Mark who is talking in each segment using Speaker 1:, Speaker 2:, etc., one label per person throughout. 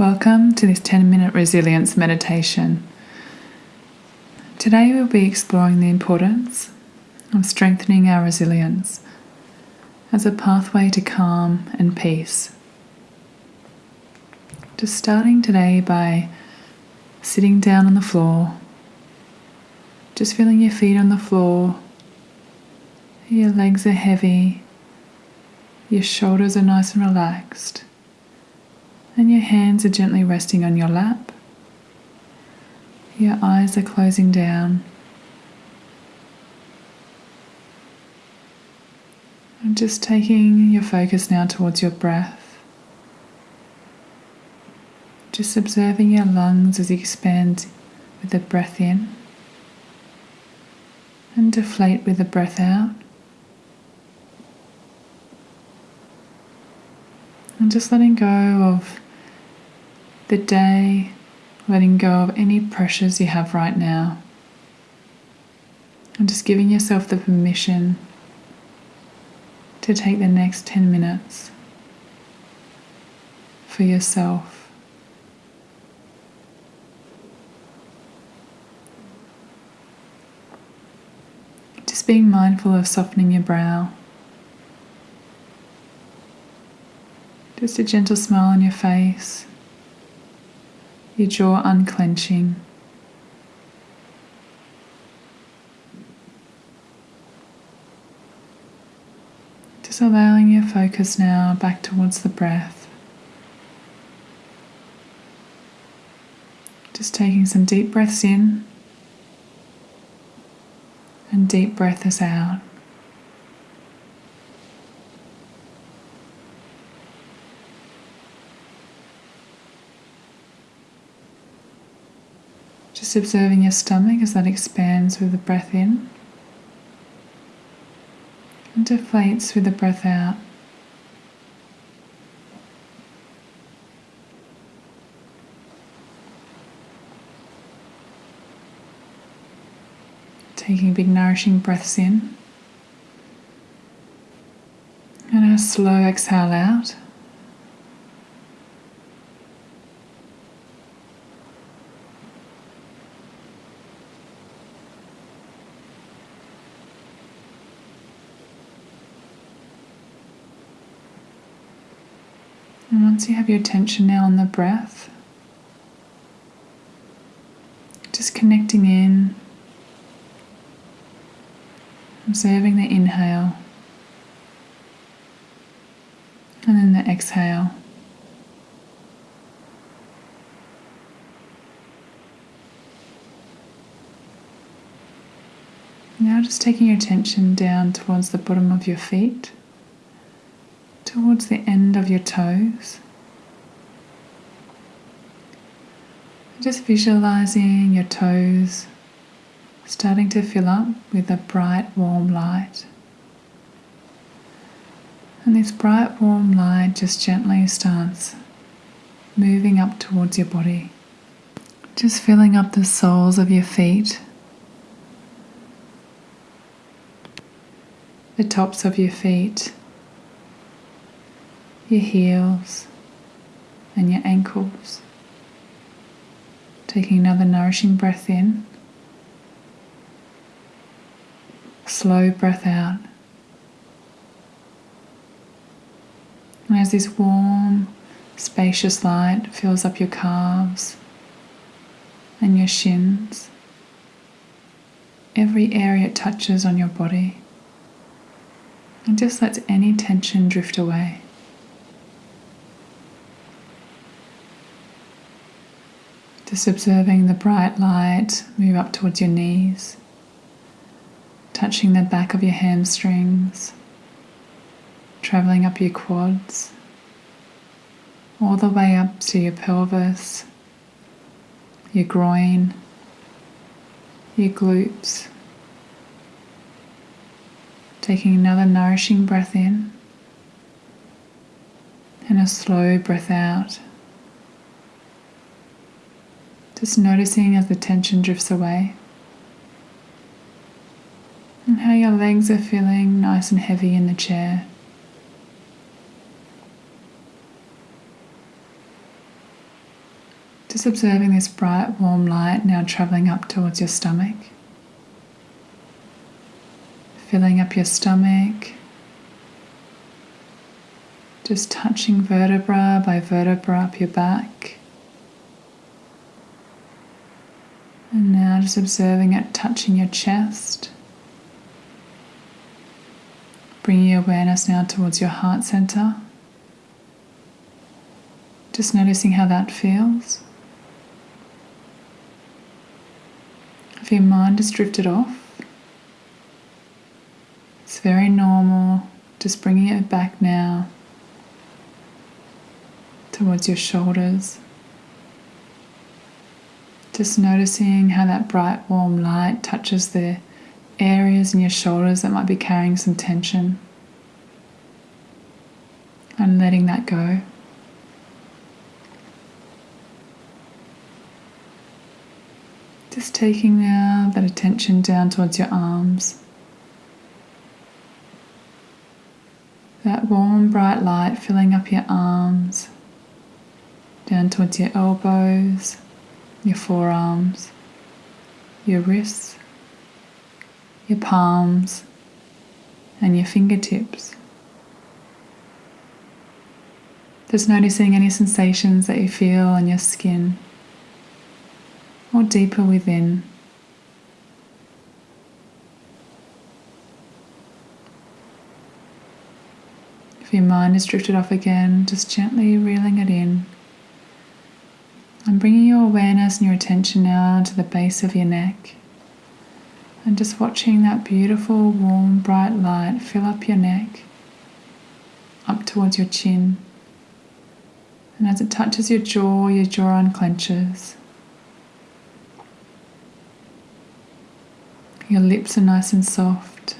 Speaker 1: Welcome to this 10 minute resilience meditation. Today we'll be exploring the importance of strengthening our resilience as a pathway to calm and peace. Just starting today by sitting down on the floor, just feeling your feet on the floor, your legs are heavy, your shoulders are nice and relaxed and your hands are gently resting on your lap. Your eyes are closing down. I'm just taking your focus now towards your breath. Just observing your lungs as you expand with the breath in and deflate with the breath out. And just letting go of the day, letting go of any pressures you have right now. And just giving yourself the permission to take the next 10 minutes for yourself. Just being mindful of softening your brow. Just a gentle smile on your face, your jaw unclenching. Just allowing your focus now back towards the breath. Just taking some deep breaths in and deep breaths out. Just observing your stomach as that expands with the breath in and deflates with the breath out. Taking big nourishing breaths in and a slow exhale out. And once you have your attention now on the breath, just connecting in, observing the inhale and then the exhale. Now, just taking your attention down towards the bottom of your feet towards the end of your toes. Just visualizing your toes starting to fill up with a bright, warm light. And this bright, warm light just gently starts moving up towards your body, just filling up the soles of your feet, the tops of your feet your heels and your ankles. Taking another nourishing breath in, slow breath out. And as this warm, spacious light fills up your calves and your shins, every area it touches on your body, and just lets any tension drift away. Just observing the bright light move up towards your knees, touching the back of your hamstrings, traveling up your quads, all the way up to your pelvis, your groin, your glutes. Taking another nourishing breath in and a slow breath out. Just noticing as the tension drifts away. And how your legs are feeling nice and heavy in the chair. Just observing this bright, warm light now traveling up towards your stomach, filling up your stomach, just touching vertebra by vertebra up your back. And now just observing it touching your chest. Bringing your awareness now towards your heart center. Just noticing how that feels. If your mind has drifted off, it's very normal. Just bringing it back now towards your shoulders. Just noticing how that bright, warm light touches the areas in your shoulders that might be carrying some tension and letting that go. Just taking now that attention down towards your arms. That warm, bright light filling up your arms, down towards your elbows, your forearms, your wrists, your palms, and your fingertips. Just noticing any sensations that you feel on your skin or deeper within. If your mind is drifted off again, just gently reeling it in. And bringing your awareness and your attention now to the base of your neck. And just watching that beautiful, warm, bright light fill up your neck, up towards your chin. And as it touches your jaw, your jaw unclenches. Your lips are nice and soft.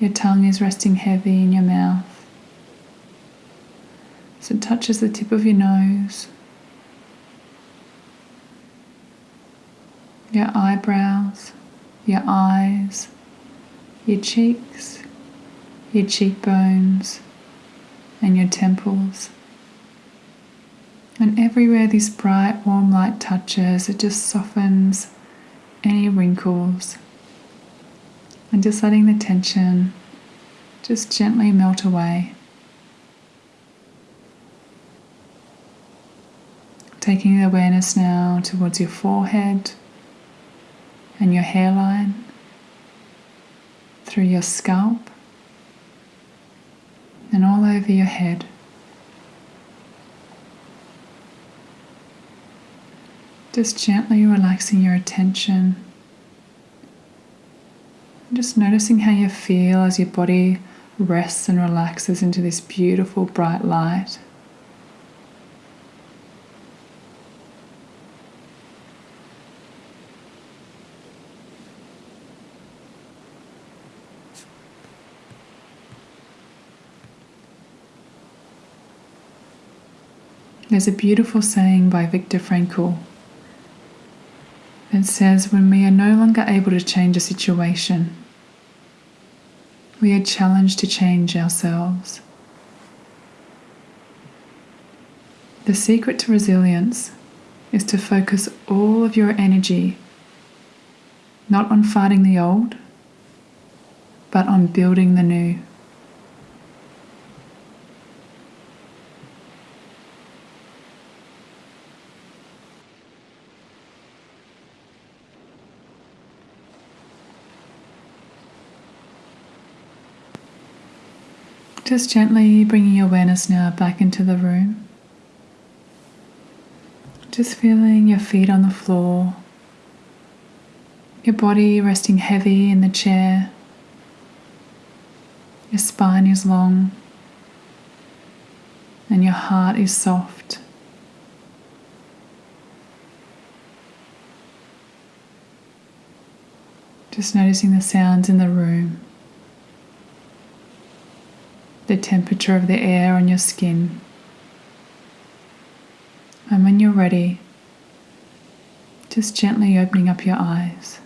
Speaker 1: Your tongue is resting heavy in your mouth. So it touches the tip of your nose, your eyebrows, your eyes, your cheeks, your cheekbones, and your temples. And everywhere this bright, warm light touches, it just softens any wrinkles. And just letting the tension just gently melt away. Taking the awareness now towards your forehead and your hairline, through your scalp, and all over your head. Just gently relaxing your attention. Just noticing how you feel as your body rests and relaxes into this beautiful bright light. There's a beautiful saying by Viktor Frankl that says, When we are no longer able to change a situation, we are challenged to change ourselves. The secret to resilience is to focus all of your energy not on fighting the old, but on building the new. Just gently bringing your awareness now back into the room. Just feeling your feet on the floor, your body resting heavy in the chair, your spine is long, and your heart is soft. Just noticing the sounds in the room the temperature of the air on your skin. And when you're ready, just gently opening up your eyes.